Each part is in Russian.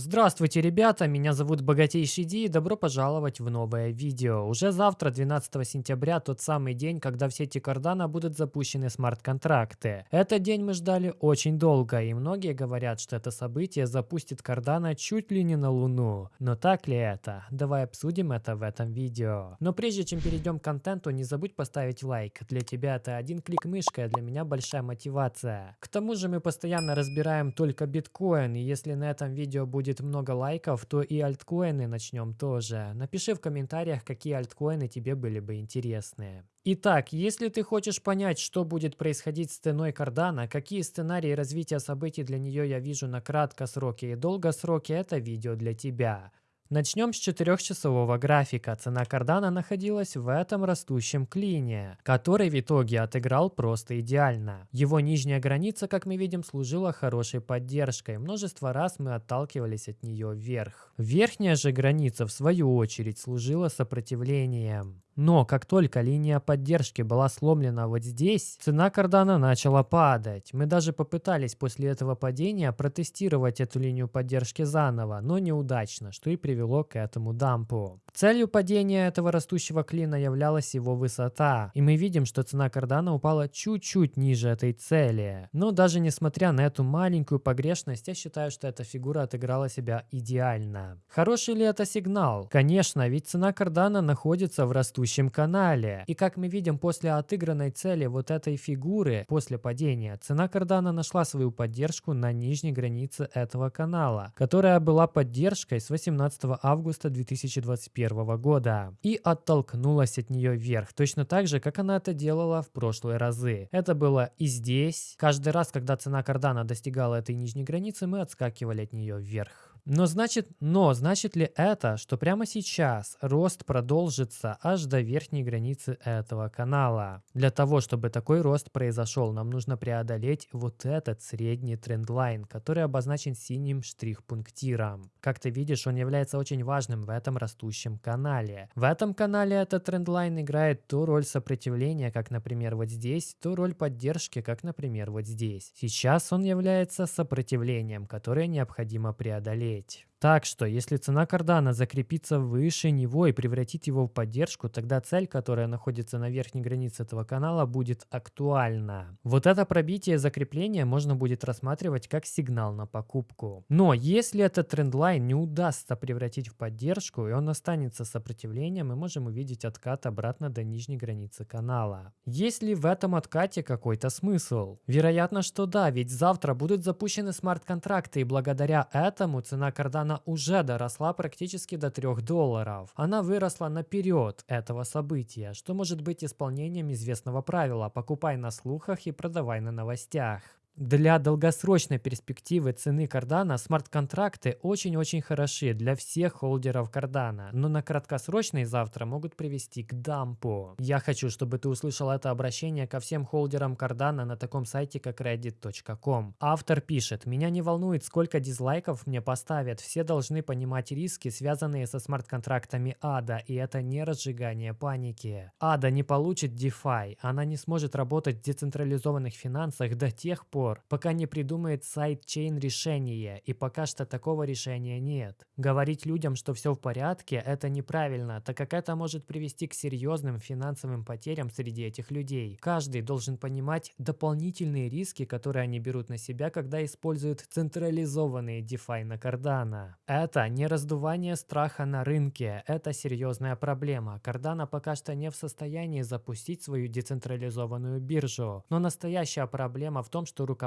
Здравствуйте, ребята, меня зовут Богатейший Ди и добро пожаловать в новое видео. Уже завтра, 12 сентября, тот самый день, когда в сети Cardano будут запущены смарт-контракты. Этот день мы ждали очень долго, и многие говорят, что это событие запустит Cardano чуть ли не на Луну. Но так ли это? Давай обсудим это в этом видео. Но прежде чем перейдем к контенту, не забудь поставить лайк. Для тебя это один клик мышкой, а для меня большая мотивация. К тому же мы постоянно разбираем только биткоин, и если на этом видео будет будет много лайков, то и альткоины начнем тоже. Напиши в комментариях, какие альткоины тебе были бы интересны. Итак, если ты хочешь понять, что будет происходить с ценой кардана, какие сценарии развития событий для нее я вижу на краткосроке и долгосроке, это видео для тебя. Начнем с четырехчасового графика. Цена кардана находилась в этом растущем клине, который в итоге отыграл просто идеально. Его нижняя граница, как мы видим, служила хорошей поддержкой. Множество раз мы отталкивались от нее вверх. Верхняя же граница, в свою очередь, служила сопротивлением. Но как только линия поддержки была сломлена вот здесь, цена кардана начала падать. Мы даже попытались после этого падения протестировать эту линию поддержки заново, но неудачно, что и привело к этому дампу. Целью падения этого растущего клина являлась его высота, и мы видим, что цена кардана упала чуть-чуть ниже этой цели. Но даже несмотря на эту маленькую погрешность, я считаю, что эта фигура отыграла себя идеально. Хороший ли это сигнал? Конечно, ведь цена кардана находится в растущем текущем канале. И как мы видим, после отыгранной цели вот этой фигуры, после падения, цена кардана нашла свою поддержку на нижней границе этого канала, которая была поддержкой с 18 августа 2021 года и оттолкнулась от нее вверх, точно так же, как она это делала в прошлые разы. Это было и здесь. Каждый раз, когда цена кардана достигала этой нижней границы, мы отскакивали от нее вверх. Но значит, но значит ли это, что прямо сейчас рост продолжится аж до верхней границы этого канала? Для того, чтобы такой рост произошел, нам нужно преодолеть вот этот средний трендлайн, который обозначен синим штрих-пунктиром. Как ты видишь, он является очень важным в этом растущем канале. В этом канале этот трендлайн играет ту роль сопротивления, как, например, вот здесь, ту роль поддержки, как, например, вот здесь. Сейчас он является сопротивлением, которое необходимо преодолеть смотреть. Так что, если цена кардана закрепится выше него и превратит его в поддержку, тогда цель, которая находится на верхней границе этого канала, будет актуальна. Вот это пробитие закрепления можно будет рассматривать как сигнал на покупку. Но если этот трендлайн не удастся превратить в поддержку и он останется сопротивлением, мы можем увидеть откат обратно до нижней границы канала. Есть ли в этом откате какой-то смысл? Вероятно, что да, ведь завтра будут запущены смарт-контракты и благодаря этому цена кардана она уже доросла практически до 3 долларов. Она выросла наперед этого события, что может быть исполнением известного правила «покупай на слухах и продавай на новостях». Для долгосрочной перспективы цены Cardano смарт-контракты очень-очень хороши для всех холдеров Cardano, но на краткосрочной завтра могут привести к дампу. Я хочу, чтобы ты услышал это обращение ко всем холдерам Cardano на таком сайте, как reddit.com. Автор пишет, меня не волнует, сколько дизлайков мне поставят, все должны понимать риски, связанные со смарт-контрактами ADA, и это не разжигание паники. ADA не получит DeFi, она не сможет работать в децентрализованных финансах до тех пор, пор, пока не придумает сайт-чейн решение, и пока что такого решения нет. Говорить людям, что все в порядке, это неправильно, так как это может привести к серьезным финансовым потерям среди этих людей. Каждый должен понимать дополнительные риски, которые они берут на себя, когда используют централизованные DeFi на Cardano. Это не раздувание страха на рынке, это серьезная проблема. Cardano пока что не в состоянии запустить свою децентрализованную биржу. Но настоящая проблема в том, что руководство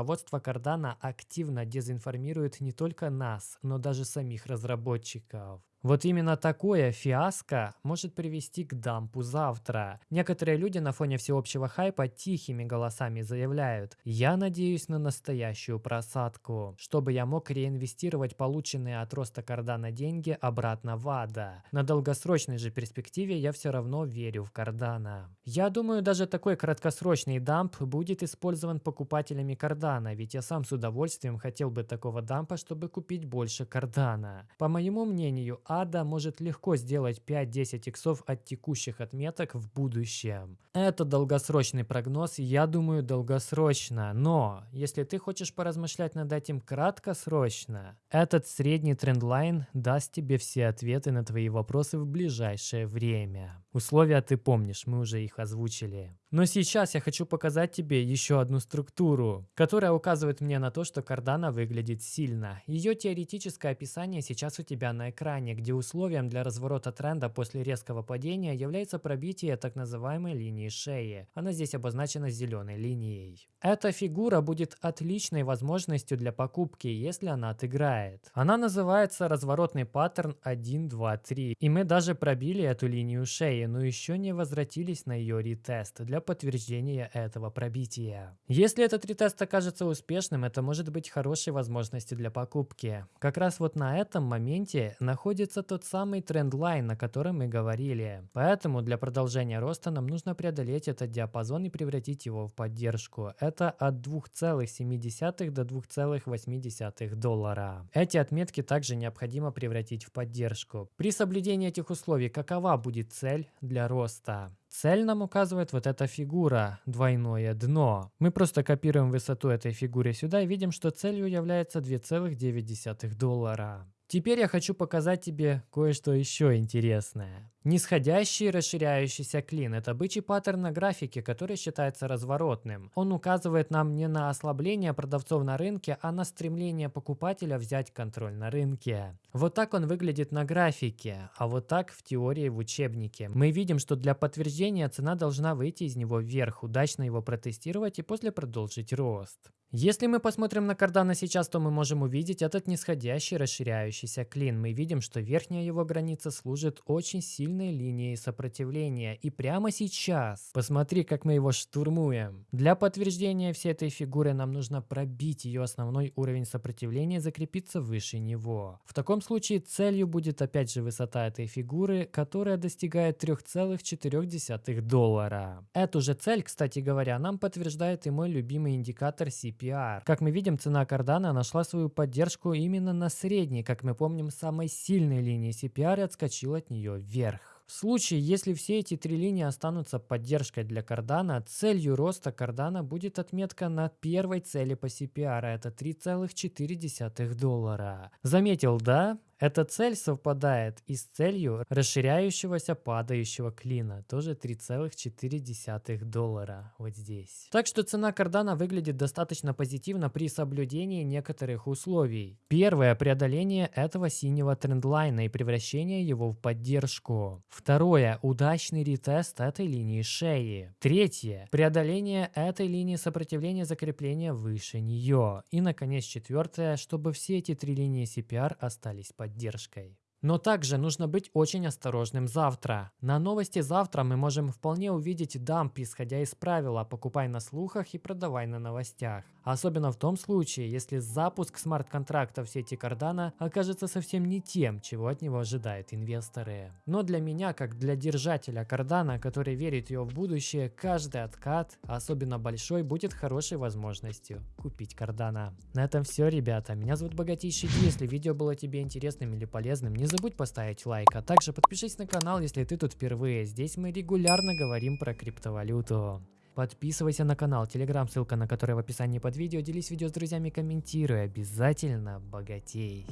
Cardano активно дезинформирует не только нас, но даже самих разработчиков. Вот именно такое фиаско может привести к дампу завтра. Некоторые люди на фоне всеобщего хайпа тихими голосами заявляют «Я надеюсь на настоящую просадку, чтобы я мог реинвестировать полученные от роста Кардана деньги обратно в АДА. На долгосрочной же перспективе я все равно верю в Кардана». Я думаю, даже такой краткосрочный дамп будет использован покупателями Кардана, ведь я сам с удовольствием хотел бы такого дампа, чтобы купить больше Кардана. По моему мнению, ада может легко сделать 5-10 иксов от текущих отметок в будущем. Это долгосрочный прогноз, я думаю долгосрочно, но если ты хочешь поразмышлять над этим краткосрочно, этот средний трендлайн даст тебе все ответы на твои вопросы в ближайшее время. Условия ты помнишь, мы уже их озвучили. Но сейчас я хочу показать тебе еще одну структуру, которая указывает мне на то, что кардана выглядит сильно. Ее теоретическое описание сейчас у тебя на экране, где условием для разворота тренда после резкого падения является пробитие так называемой линии шеи. Она здесь обозначена зеленой линией. Эта фигура будет отличной возможностью для покупки, если она отыграет. Она называется разворотный паттерн 1, 2, 3. И мы даже пробили эту линию шеи, но еще не возвратились на ее ретест для подтверждения этого пробития. Если этот ретест окажется успешным, это может быть хорошей возможностью для покупки. Как раз вот на этом моменте находится тот самый трендлайн, на котором мы говорили. Поэтому для продолжения роста нам нужно преодолеть этот диапазон и превратить его в поддержку. От 2,7 до 2,8 доллара. Эти отметки также необходимо превратить в поддержку. При соблюдении этих условий какова будет цель для роста? Цель нам указывает вот эта фигура, двойное дно. Мы просто копируем высоту этой фигуры сюда и видим, что целью является 2,9 доллара. Теперь я хочу показать тебе кое-что еще интересное. Нисходящий расширяющийся клин – это бычий паттерн на графике, который считается разворотным. Он указывает нам не на ослабление продавцов на рынке, а на стремление покупателя взять контроль на рынке. Вот так он выглядит на графике, а вот так в теории в учебнике. Мы видим, что для подтверждения цена должна выйти из него вверх, удачно его протестировать и после продолжить рост. Если мы посмотрим на кардана сейчас, то мы можем увидеть этот нисходящий расширяющийся клин. Мы видим, что верхняя его граница служит очень сильной линией сопротивления. И прямо сейчас, посмотри, как мы его штурмуем. Для подтверждения всей этой фигуры нам нужно пробить ее основной уровень сопротивления и закрепиться выше него. В таком случае целью будет опять же высота этой фигуры, которая достигает 3,4 доллара. Эту же цель, кстати говоря, нам подтверждает и мой любимый индикатор CP CPR. Как мы видим, цена Cardano нашла свою поддержку именно на средней, как мы помним, самой сильной линии CPR и отскочил от нее вверх. В случае, если все эти три линии останутся поддержкой для кардана, целью роста кардана будет отметка на первой цели по CPR, это 3,4 доллара. Заметил, да? Эта цель совпадает и с целью расширяющегося падающего клина, тоже 3,4 доллара вот здесь. Так что цена кардана выглядит достаточно позитивно при соблюдении некоторых условий. Первое – преодоление этого синего трендлайна и превращение его в поддержку. Второе – удачный ретест этой линии шеи. Третье – преодоление этой линии сопротивления закрепления выше нее. И, наконец, четвертое – чтобы все эти три линии CPR остались поддержкой поддержкой. Но также нужно быть очень осторожным завтра. На новости завтра мы можем вполне увидеть дамп, исходя из правила «покупай на слухах и продавай на новостях». Особенно в том случае, если запуск смарт-контракта в сети Cardano окажется совсем не тем, чего от него ожидают инвесторы. Но для меня, как для держателя Cardano, который верит ее в будущее, каждый откат, особенно большой, будет хорошей возможностью купить Cardano. На этом все, ребята. Меня зовут Богатейший Ди. Если видео было тебе интересным или полезным, не забудь поставить лайк, а также подпишись на канал, если ты тут впервые. Здесь мы регулярно говорим про криптовалюту. Подписывайся на канал, телеграм, ссылка на который в описании под видео. Делись видео с друзьями, комментируй. Обязательно богатей.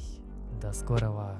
До скорого.